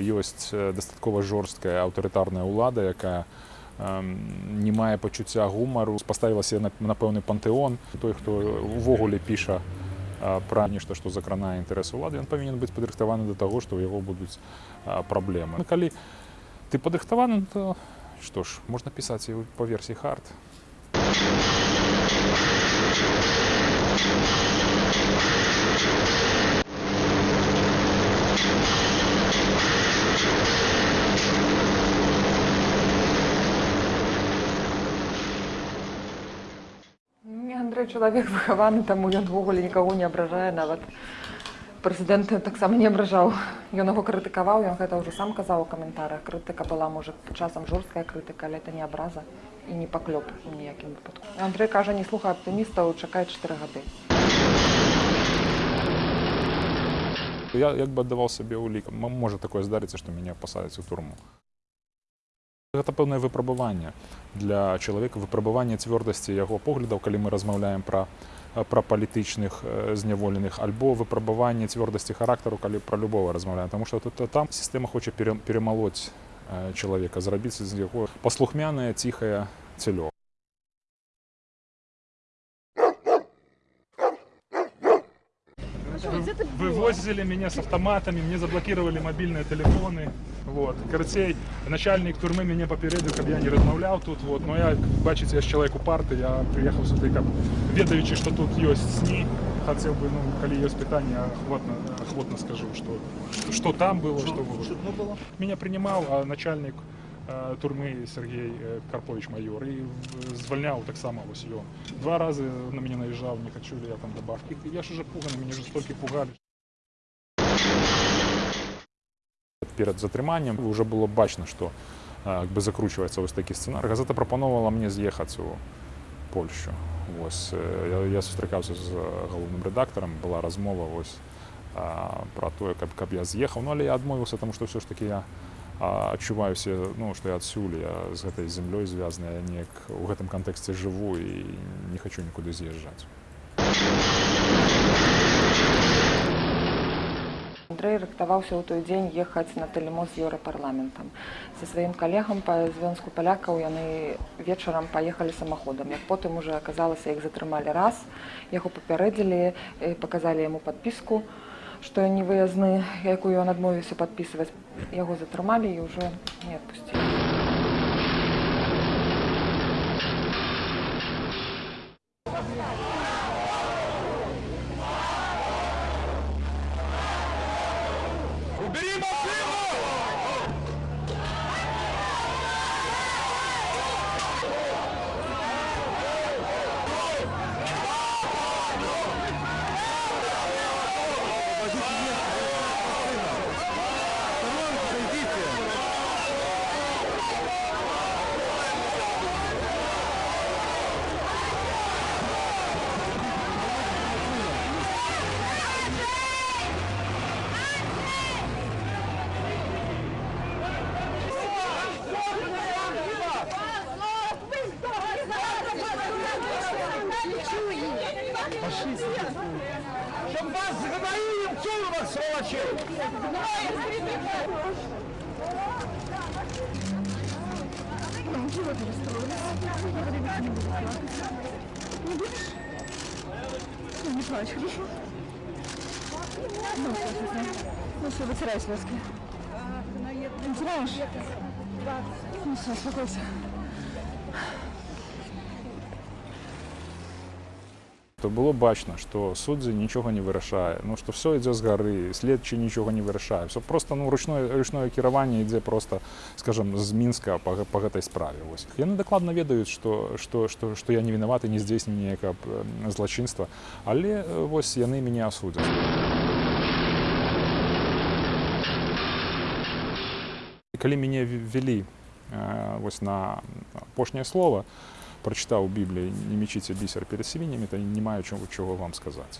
ёсць э, дастаткова жорсткая аўтарытарная ўлада, якая эм, не мае пачуцця гумару, паставілася на, на пэўны пантэон. Той, хто увогуле піша пра нешта, што закранае інтарэсы ўлады, ён павінен быць падрыхтаваны да таго, што ў яго будуць праблемы. Ну, калі ты падрыхтаваны, то што ж, можна пісаць і па версіі хард. Не, Андрэй чалавек выхаваны, таму ён увогуле нікаго не абражае нават. Прэзідэнт таксама не абражаў. Ён яго крытыкаваў, ён гэта ўжо сам казаў у каментарах. Крытыка была можа часам жорсткая крытыка, але это не абраза і не паклёп у ніякім выпадку. Андрэй кажа, не слухай аптымістаў, чакай 4 гады. Я як бы аддаваў сабе ўлік. Можа такое здарыцца, што мяне пасадзяць у турму. Гэта пэўнае выпрабаванне для чалавека выпрабаванне цвёрдасці яго поглядаў, калі мы размаўляем пра пра палітычных зняволеных альбо выпрабаванне цвёрдасці характару, калі пра любого размаўляем, Таму што тут там сістэма хоча пере- перамалоць э, чалавека, зрабіць з яго паслухмянае ціхае цялё. Вывозили меня с автоматами, мне заблокировали мобильные телефоны. Вот. Карацей, начальник турмы мяне папярэдзіў, каб я не размаўляў тут. Вот. Но я, бачыце, я ж чалавек упарты, я прыехаў сюды, каб ведаючы, што тут ёсць сні, хацеў бы, ну, калі ёсць пытанне, ахвотна, ахвотна скажу, што, што, што там было, што было. было? Меня принимал а, начальник э, турмы Сергей э, Карпович майор и в- звольнял так само вось ён. Два раза на меня наезжал, не хочу ли я там добавки. Я ж уже пуганы, меня же столько пугали. Перед затрыманнем уже было бачно, что э, как бы закручивается вось такі сцэнар. Газета прапановала мне з'ехаць у Польшу. Вось, э, я, я сустракаўся з галоўным рэдактарам, была размова вось, а, пра тое, каб, каб я з'ехаў, ну, але я адмовіўся, таму што ўсё ж такі я а, адчуваюся, ну, што я адсюль, я з гэтай зямлёй звязаны, я неяк у гэтым кантэксце жыву і не хачу нікуды з'язджаць. Андрэй рыхтаваўся ў той дзень ехаць на тэлемост з еўрапарламентам. Са сваім калегам па звёнску палякаў яны вечарам паехалі самаходам. Як потым уже аказалася, іх затрымалі раз, яго папярэдзілі, паказалі яму падпіску, што ён не выязны, якую ён адмовіўся падпісваць. Яго затрымалі і ўжо не адпусцілі. Убери машину! Щоб вас згадаю їм цілого, сволочі! Не плачь, хорошо? Ну, что, ну что, вытирай слезки. Вытираешь? Ну все, успокойся. То было бачна, што суддзі нічога не вырашае, ну што все ідзе з гары, следчы нічога не вырашае. Все просто ну, ручное, ручное кіраванне ідзе просто скажем з мінска па, гэ- па гэтай справе. Вось. Яны дакладна ведаюць, што, што, што, што я не вінаваты, не здзейснення ніякага э, злачынства, але вось яны калі мяне ве- вялі э, вось на апошняе слово, прачытаў у бібліі не мечыце бісер перед свіннямі, то не маю чого, чого вам сказаць.